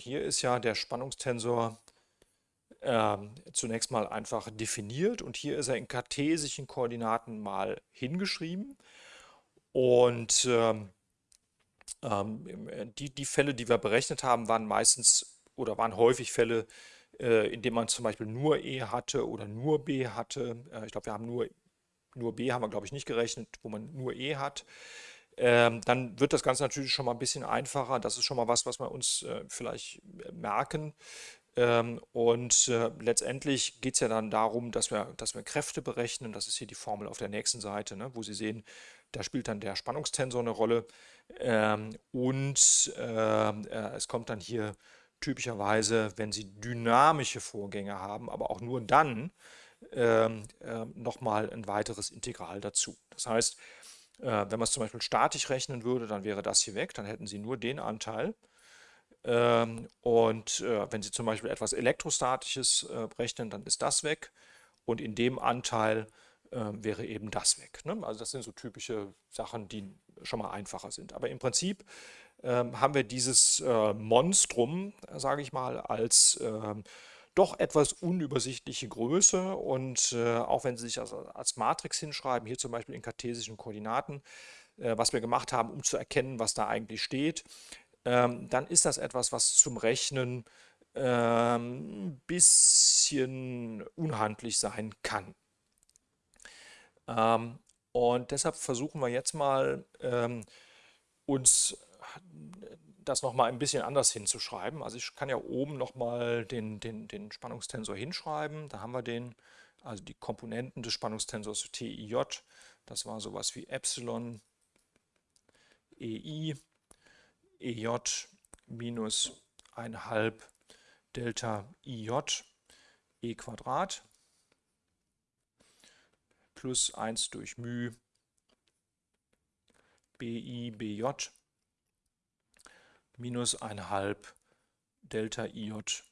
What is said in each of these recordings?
hier ist ja der Spannungstensor äh, zunächst mal einfach definiert und hier ist er in kartesischen Koordinaten mal hingeschrieben. Und ähm, ähm, die, die Fälle, die wir berechnet haben, waren meistens oder waren häufig Fälle, äh, in denen man zum Beispiel nur E hatte oder nur B hatte. Äh, ich glaube, wir haben nur, nur B haben wir, glaube ich, nicht gerechnet, wo man nur E hat. Ähm, dann wird das Ganze natürlich schon mal ein bisschen einfacher. Das ist schon mal was, was wir uns äh, vielleicht merken. Ähm, und äh, letztendlich geht es ja dann darum, dass wir, dass wir Kräfte berechnen. Das ist hier die Formel auf der nächsten Seite, ne, wo Sie sehen, da spielt dann der Spannungstensor eine Rolle. Ähm, und äh, es kommt dann hier typischerweise, wenn Sie dynamische Vorgänge haben, aber auch nur dann äh, nochmal ein weiteres Integral dazu. Das heißt, äh, wenn man es zum Beispiel statisch rechnen würde, dann wäre das hier weg, dann hätten Sie nur den Anteil. Ähm, und äh, wenn Sie zum Beispiel etwas Elektrostatisches äh, rechnen, dann ist das weg. Und in dem Anteil äh, wäre eben das weg. Ne? Also das sind so typische Sachen, die schon mal einfacher sind. Aber im Prinzip ähm, haben wir dieses äh, Monstrum, sage ich mal, als ähm, doch etwas unübersichtliche Größe und äh, auch wenn Sie sich als, als, Matrix hinschreiben, hier zum Beispiel in kartesischen Koordinaten, äh, was wir gemacht haben, um zu erkennen, was da eigentlich steht, ähm, dann ist das etwas, was zum Rechnen ähm, ein bisschen unhandlich sein kann. Ähm, und deshalb versuchen wir jetzt mal ähm, uns das nochmal ein bisschen anders hinzuschreiben. Also ich kann ja oben nochmal den, den, den Spannungstensor hinschreiben. Da haben wir den, also die Komponenten des Spannungstensors TIJ. Das war sowas wie Epsilon, EI EJ minus 1 Delta IJ e Quadrat plus 1 durch μ BI BJ minus 1 Delta IJ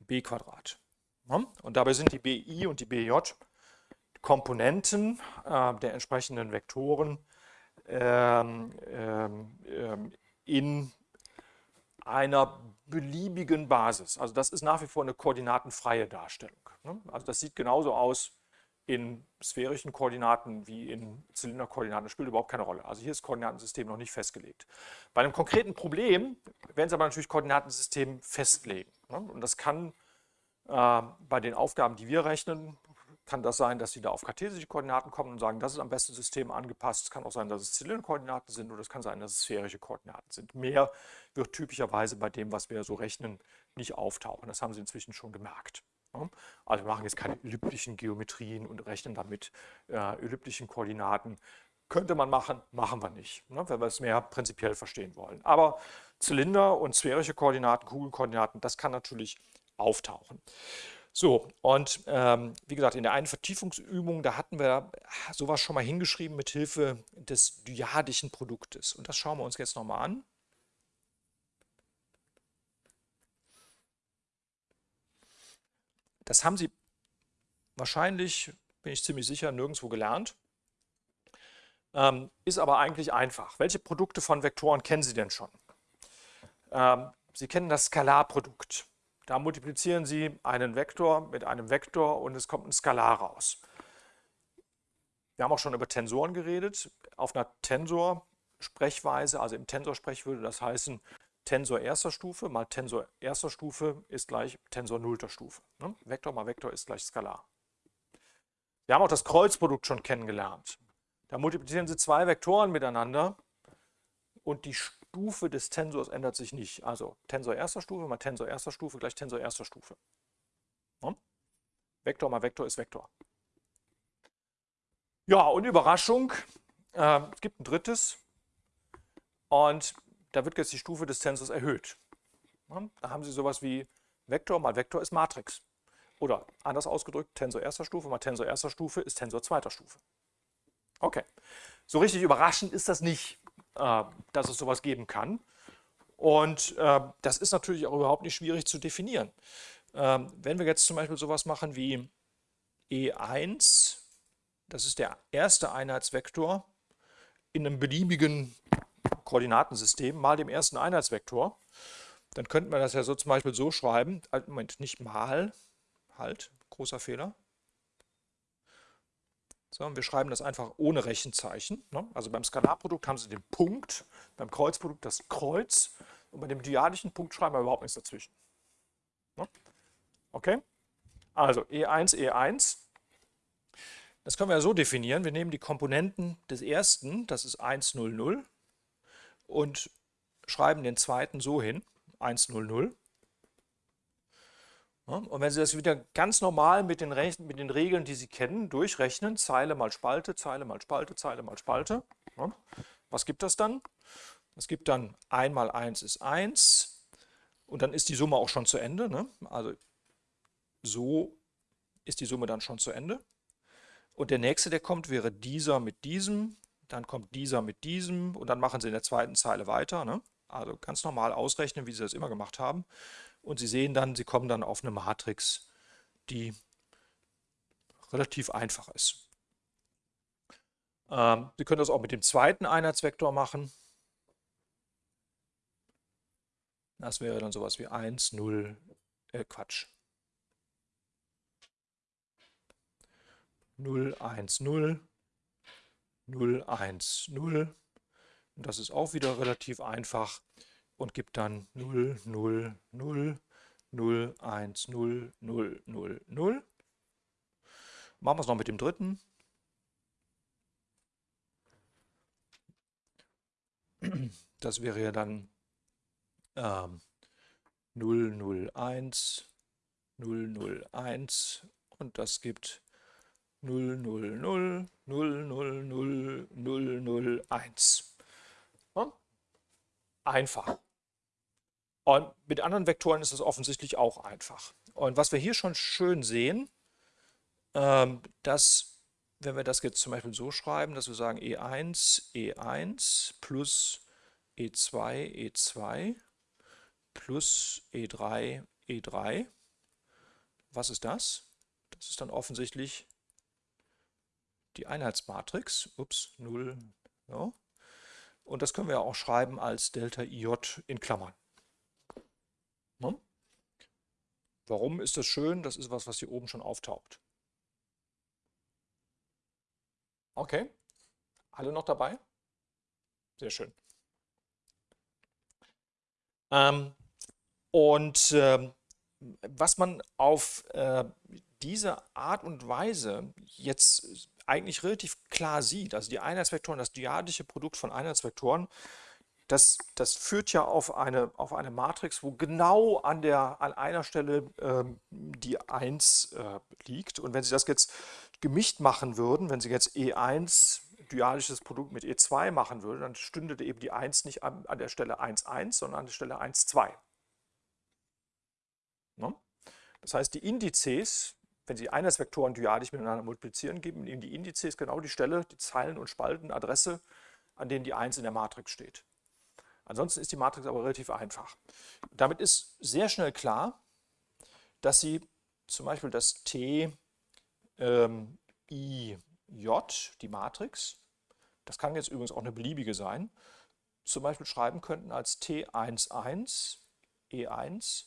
b Quadrat. Und dabei sind die BI und die BJ Komponenten äh, der entsprechenden Vektoren ähm, ähm, ähm, in einer beliebigen Basis. Also das ist nach wie vor eine koordinatenfreie Darstellung. Ne? Also das sieht genauso aus in sphärischen Koordinaten wie in Zylinderkoordinaten. Spielt überhaupt keine Rolle. Also hier ist Koordinatensystem noch nicht festgelegt. Bei einem konkreten Problem werden Sie aber natürlich Koordinatensystem festlegen. Ne? Und das kann äh, bei den Aufgaben, die wir rechnen, kann das sein, dass Sie da auf kartesische Koordinaten kommen und sagen, das ist am besten System angepasst. Es kann auch sein, dass es Zylinderkoordinaten sind oder es kann sein, dass es sphärische Koordinaten sind. Mehr wird typischerweise bei dem, was wir so rechnen, nicht auftauchen. Das haben Sie inzwischen schon gemerkt. Also wir machen jetzt keine elliptischen Geometrien und rechnen damit äh, elliptischen Koordinaten. Könnte man machen, machen wir nicht, ne, wenn wir es mehr prinzipiell verstehen wollen. Aber Zylinder und sphärische Koordinaten, Kugelkoordinaten, das kann natürlich auftauchen. So, und ähm, wie gesagt, in der einen Vertiefungsübung, da hatten wir sowas schon mal hingeschrieben mit Hilfe des dyadischen Produktes. Und das schauen wir uns jetzt nochmal an. Das haben Sie wahrscheinlich, bin ich ziemlich sicher, nirgendwo gelernt. Ähm, ist aber eigentlich einfach. Welche Produkte von Vektoren kennen Sie denn schon? Ähm, Sie kennen das Skalarprodukt. Da multiplizieren Sie einen Vektor mit einem Vektor und es kommt ein Skalar raus. Wir haben auch schon über Tensoren geredet. Auf einer Tensor-Sprechweise, also im Tensor-Sprech würde das heißen, Tensor erster Stufe mal Tensor erster Stufe ist gleich Tensor nullter Stufe. Ne? Vektor mal Vektor ist gleich Skalar. Wir haben auch das Kreuzprodukt schon kennengelernt. Da multiplizieren Sie zwei Vektoren miteinander und die Stufe des Tensors ändert sich nicht. Also Tensor erster Stufe mal Tensor erster Stufe gleich Tensor erster Stufe. Ja? Vektor mal Vektor ist Vektor. Ja, und Überraschung, äh, es gibt ein drittes und da wird jetzt die Stufe des Tensors erhöht. Da haben Sie sowas wie Vektor mal Vektor ist Matrix. Oder anders ausgedrückt, Tensor erster Stufe mal Tensor erster Stufe ist Tensor zweiter Stufe. Okay, so richtig überraschend ist das nicht. Äh, dass es sowas geben kann. Und äh, das ist natürlich auch überhaupt nicht schwierig zu definieren. Ähm, wenn wir jetzt zum Beispiel sowas machen wie E1, das ist der erste Einheitsvektor in einem beliebigen Koordinatensystem mal dem ersten Einheitsvektor, dann könnten wir das ja so zum Beispiel so schreiben, halt, Moment, nicht mal, halt, großer Fehler. So, wir schreiben das einfach ohne Rechenzeichen. Ne? Also beim Skalarprodukt haben Sie den Punkt, beim Kreuzprodukt das Kreuz und bei dem dyadischen Punkt schreiben wir überhaupt nichts dazwischen. Ne? Okay? Also E1, E1. Das können wir ja so definieren. Wir nehmen die Komponenten des ersten, das ist 1, 0, 0, und schreiben den zweiten so hin, 1, 0, 0. Und wenn Sie das wieder ganz normal mit den, mit den Regeln, die Sie kennen, durchrechnen, Zeile mal Spalte, Zeile mal Spalte, Zeile mal Spalte, was gibt das dann? Das gibt dann 1 mal 1 ist 1 und dann ist die Summe auch schon zu Ende. Ne? Also so ist die Summe dann schon zu Ende. Und der nächste, der kommt, wäre dieser mit diesem, dann kommt dieser mit diesem und dann machen Sie in der zweiten Zeile weiter. Ne? Also ganz normal ausrechnen, wie Sie das immer gemacht haben. Und Sie sehen dann, Sie kommen dann auf eine Matrix, die relativ einfach ist. Ähm, Sie können das auch mit dem zweiten Einheitsvektor machen. Das wäre dann sowas wie 1, 0, äh Quatsch. 0, 1, 0, 0, 1, 0. Und das ist auch wieder relativ einfach und gibt dann 0, 0, 0, 0, 1, 0, 0, 0, 0. Machen wir es noch mit dem dritten. Das wäre ja dann ähm, 0, 0, 1, 0, 0, 1 und das gibt 0, 0, 0, 0, 0, 0, 0, 0, 1. Einfach. Und mit anderen Vektoren ist es offensichtlich auch einfach. Und was wir hier schon schön sehen, ähm, dass, wenn wir das jetzt zum Beispiel so schreiben, dass wir sagen E1, E1 plus E2, E2 plus E3, E3. Was ist das? Das ist dann offensichtlich die Einheitsmatrix. Ups, 0. So. Und das können wir auch schreiben als Delta IJ in Klammern. Ne? Warum ist das schön? Das ist was, was hier oben schon auftaucht. Okay, alle noch dabei? Sehr schön. Ähm, und äh, was man auf äh, diese Art und Weise jetzt eigentlich relativ klar sieht, also die Einheitsvektoren, das dyadische Produkt von Einheitsvektoren, das, das führt ja auf eine, auf eine Matrix, wo genau an, der, an einer Stelle ähm, die 1 äh, liegt. Und wenn Sie das jetzt gemischt machen würden, wenn Sie jetzt E1 dyadisches Produkt mit E2 machen würden, dann stünde eben die 1 nicht an, an der Stelle 1, 1, sondern an der Stelle 1, 2. Ne? Das heißt, die Indizes, wenn Sie Einheitsvektoren dyadisch miteinander multiplizieren, geben Ihnen die Indizes genau die Stelle, die Zeilen- und Spaltenadresse, an denen die 1 in der Matrix steht. Ansonsten ist die Matrix aber relativ einfach. Damit ist sehr schnell klar, dass Sie zum Beispiel das T ähm, I J, die Matrix, das kann jetzt übrigens auch eine beliebige sein, zum Beispiel schreiben könnten als T11 E1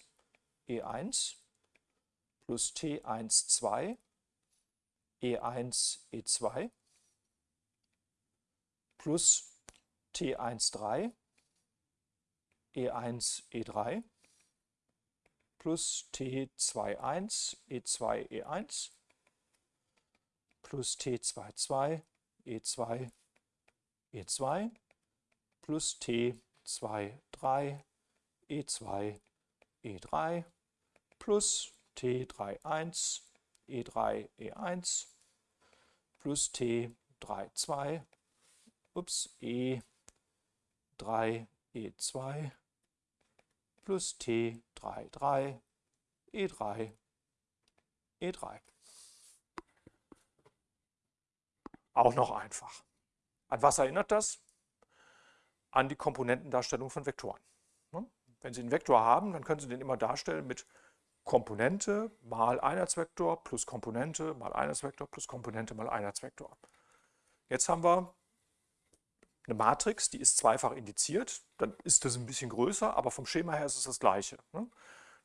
E1 plus T12 E1 E2 plus T13 E1, E3 plus T21, E2, E1 plus T22, E2, E2 plus T23, E2, E3 plus T31, E3, E1 plus T32, ups, E3, E2 plus T33 E3 E3. Auch noch einfach. An was erinnert das? An die Komponentendarstellung von Vektoren. Ne? Wenn Sie einen Vektor haben, dann können Sie den immer darstellen mit Komponente mal Einheitsvektor plus Komponente mal Einheitsvektor plus Komponente mal Einheitsvektor. Jetzt haben wir eine Matrix, die ist zweifach indiziert, dann ist das ein bisschen größer, aber vom Schema her ist es das gleiche. Ne?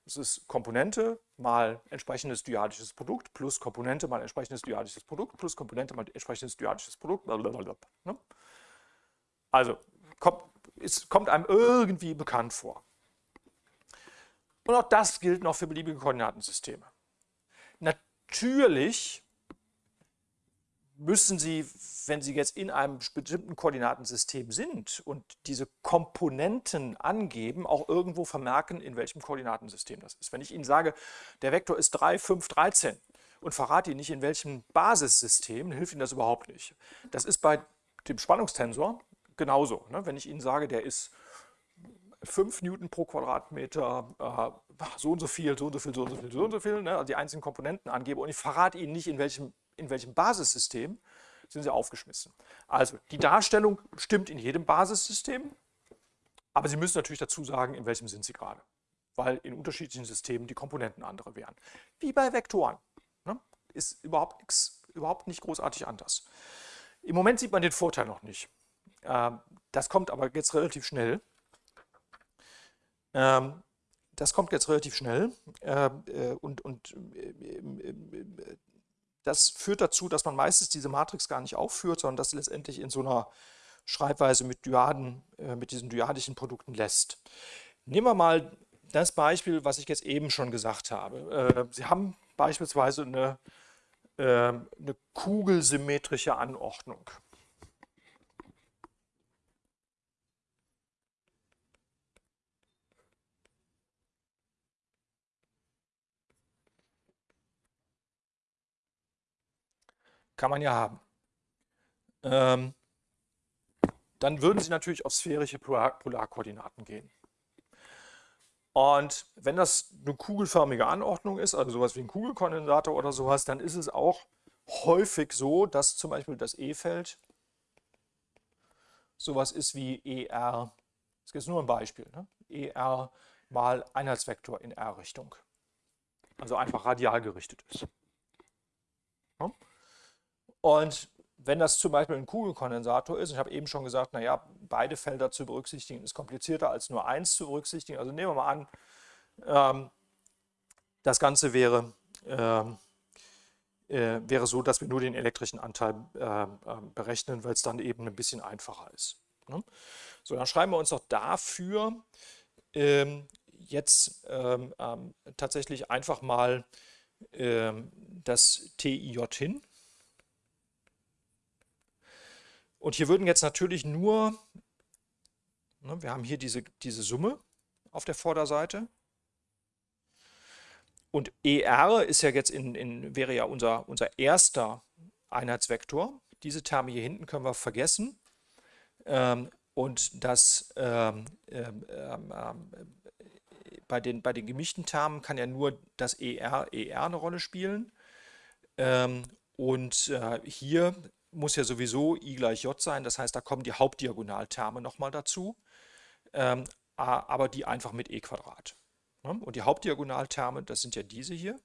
Das ist Komponente mal entsprechendes dyadisches Produkt plus Komponente mal entsprechendes dyadisches Produkt plus Komponente mal entsprechendes dyadisches Produkt. Ne? Also kommt, es kommt einem irgendwie bekannt vor. Und auch das gilt noch für beliebige Koordinatensysteme. Natürlich müssen Sie, wenn Sie jetzt in einem bestimmten Koordinatensystem sind und diese Komponenten angeben, auch irgendwo vermerken, in welchem Koordinatensystem das ist. Wenn ich Ihnen sage, der Vektor ist 3, 5, 13 und verrate Ihnen nicht, in welchem Basissystem, hilft Ihnen das überhaupt nicht. Das ist bei dem Spannungstensor genauso. Ne? Wenn ich Ihnen sage, der ist 5 Newton pro Quadratmeter, äh, so und so viel, so und so viel, so und so viel, so und so viel, ne? also die einzelnen Komponenten angebe und ich verrate Ihnen nicht, in welchem in welchem Basissystem, sind sie aufgeschmissen. Also die Darstellung stimmt in jedem Basissystem, aber Sie müssen natürlich dazu sagen, in welchem sind Sie gerade. Weil in unterschiedlichen Systemen die Komponenten andere wären. Wie bei Vektoren. Ne? Ist überhaupt, nix, überhaupt nicht großartig anders. Im Moment sieht man den Vorteil noch nicht. Ähm, das kommt aber jetzt relativ schnell. Ähm, das kommt jetzt relativ schnell ähm, äh, und, und äh, das führt dazu, dass man meistens diese Matrix gar nicht aufführt, sondern das letztendlich in so einer Schreibweise mit Dyaden, äh, mit diesen dyadischen Produkten lässt. Nehmen wir mal das Beispiel, was ich jetzt eben schon gesagt habe. Sie haben beispielsweise eine, eine kugelsymmetrische Anordnung. Kann man ja haben. Ähm, dann würden Sie natürlich auf sphärische Polar Polarkoordinaten gehen. Und wenn das eine kugelförmige Anordnung ist, also sowas wie ein Kugelkondensator oder sowas, dann ist es auch häufig so, dass zum Beispiel das E-Feld sowas ist wie ER, das ist nur ein Beispiel, ne? ER mal Einheitsvektor in R-Richtung. Also einfach radial gerichtet ist. Ja? Und wenn das zum Beispiel ein Kugelkondensator ist, ich habe eben schon gesagt, naja, beide Felder zu berücksichtigen ist komplizierter als nur eins zu berücksichtigen. Also nehmen wir mal an, ähm, das Ganze wäre, ähm, äh, wäre so, dass wir nur den elektrischen Anteil äh, äh, berechnen, weil es dann eben ein bisschen einfacher ist. Ne? So, dann schreiben wir uns doch dafür ähm, jetzt ähm, ähm, tatsächlich einfach mal ähm, das TIJ hin. Und hier würden jetzt natürlich nur, ne, wir haben hier diese, diese Summe auf der Vorderseite. Und ER ist ja jetzt in, in, wäre ja unser, unser erster Einheitsvektor. Diese Terme hier hinten können wir vergessen. Ähm, und das ähm, ähm, ähm, ähm bei, den, bei den gemischten Termen kann ja nur das ER, ER eine Rolle spielen. Ähm, und äh, hier muss ja sowieso i gleich j sein, das heißt, da kommen die Hauptdiagonalterme nochmal dazu, ähm, aber die einfach mit e Quadrat. Ne? Und die Hauptdiagonalterme, das sind ja diese hier,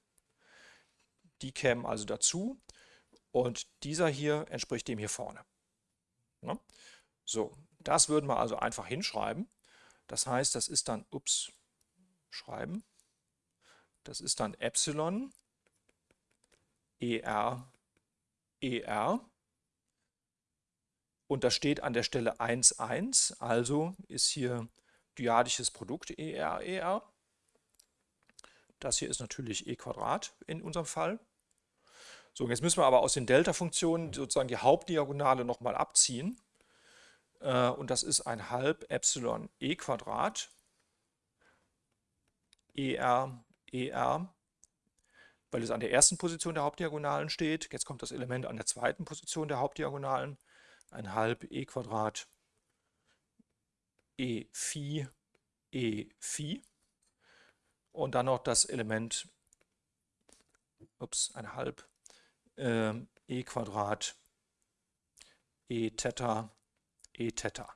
die kämen also dazu und dieser hier entspricht dem hier vorne. Ne? So, das würden wir also einfach hinschreiben. Das heißt, das ist dann, ups, schreiben, das ist dann Epsilon ER ER und das steht an der Stelle 1, 1, also ist hier dyadisches Produkt ER, ER. Das hier ist natürlich e Quadrat in unserem Fall. So, jetzt müssen wir aber aus den Delta-Funktionen sozusagen die Hauptdiagonale nochmal abziehen. Äh, und das ist ein halb Epsilon e Quadrat ER, ER, weil es an der ersten Position der Hauptdiagonalen steht. Jetzt kommt das Element an der zweiten Position der Hauptdiagonalen ein halb e Quadrat e Phi e Phi und dann noch das Element ups, ein halb äh, e Quadrat e Theta e Theta.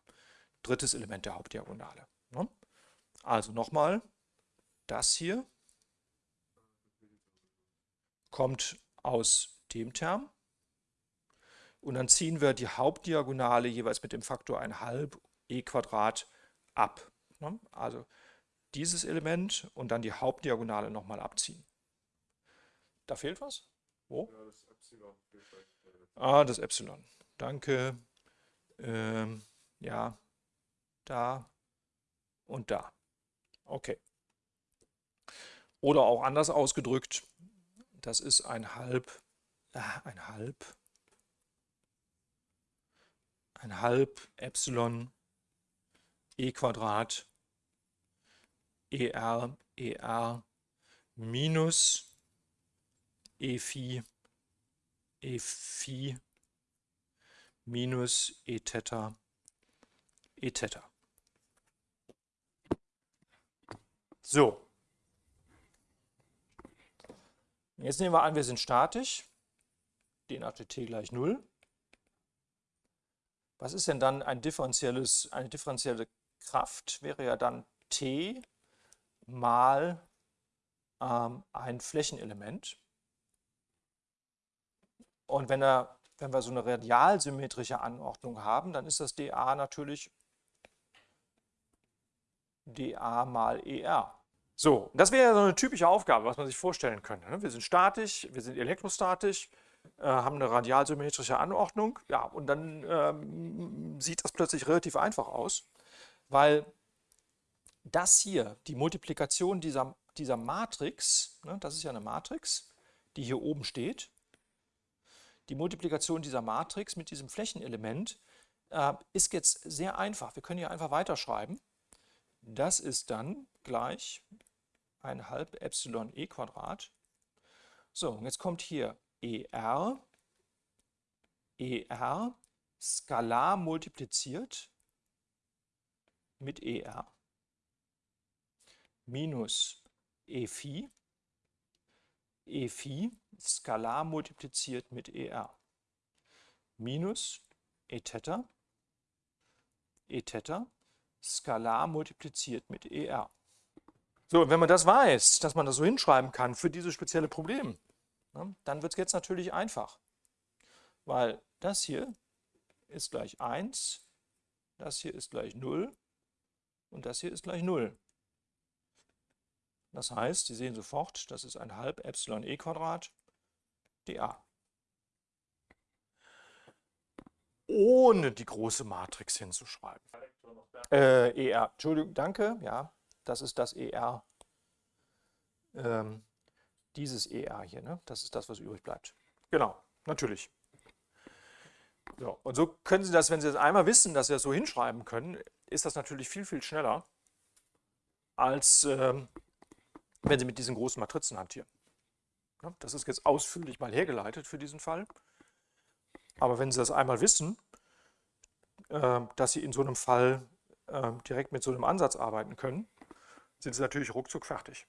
Drittes Element der Hauptdiagonale. Ne? Also nochmal, das hier kommt aus dem Term und dann ziehen wir die Hauptdiagonale jeweils mit dem Faktor 1,5 e Quadrat ab. Ne? Also dieses Element und dann die Hauptdiagonale nochmal abziehen. Da fehlt was? Wo? Ja, das Epsilon. Ah, das Epsilon. Danke. Ähm, ja, da und da. Okay. Oder auch anders ausgedrückt, das ist ein halb, äh, ein halb, ein halb Epsilon e Quadrat er er minus e phi e phi minus e Theta e Theta. So. Jetzt nehmen wir an, wir sind statisch. d nach dt gleich 0. Was ist denn dann ein differenzielles, eine differenzielle Kraft? Wäre ja dann t mal ähm, ein Flächenelement. Und wenn, er, wenn wir so eine radialsymmetrische Anordnung haben, dann ist das dA natürlich dA mal ER. So, das wäre so eine typische Aufgabe, was man sich vorstellen könnte. Ne? Wir sind statisch, wir sind elektrostatisch, haben eine radialsymmetrische Anordnung, ja, und dann ähm, sieht das plötzlich relativ einfach aus, weil das hier, die Multiplikation dieser, dieser Matrix, ne, das ist ja eine Matrix, die hier oben steht, die Multiplikation dieser Matrix mit diesem Flächenelement äh, ist jetzt sehr einfach. Wir können hier einfach weiterschreiben. Das ist dann gleich ein halb Epsilon e Quadrat. So, und jetzt kommt hier ER, ER skalar multipliziert mit ER minus e phi, e phi skalar multipliziert mit er minus e Theta, e Theta skalar multipliziert mit er. So, und wenn man das weiß, dass man das so hinschreiben kann für dieses spezielle Problem, dann wird es jetzt natürlich einfach. Weil das hier ist gleich 1, das hier ist gleich 0 und das hier ist gleich 0. Das heißt, Sie sehen sofort, das ist ein halb Epsilon e Quadrat dA. Ohne die große Matrix hinzuschreiben. Äh, ER, Entschuldigung, danke, ja, das ist das ER, ähm, dieses ER hier, ne? das ist das, was übrig bleibt. Genau, natürlich. So, und so können Sie das, wenn Sie das einmal wissen, dass Sie das so hinschreiben können, ist das natürlich viel, viel schneller, als ähm, wenn Sie mit diesen großen Matrizen hantieren. Das ist jetzt ausführlich mal hergeleitet für diesen Fall. Aber wenn Sie das einmal wissen, ähm, dass Sie in so einem Fall ähm, direkt mit so einem Ansatz arbeiten können, sind Sie natürlich ruckzuck fertig.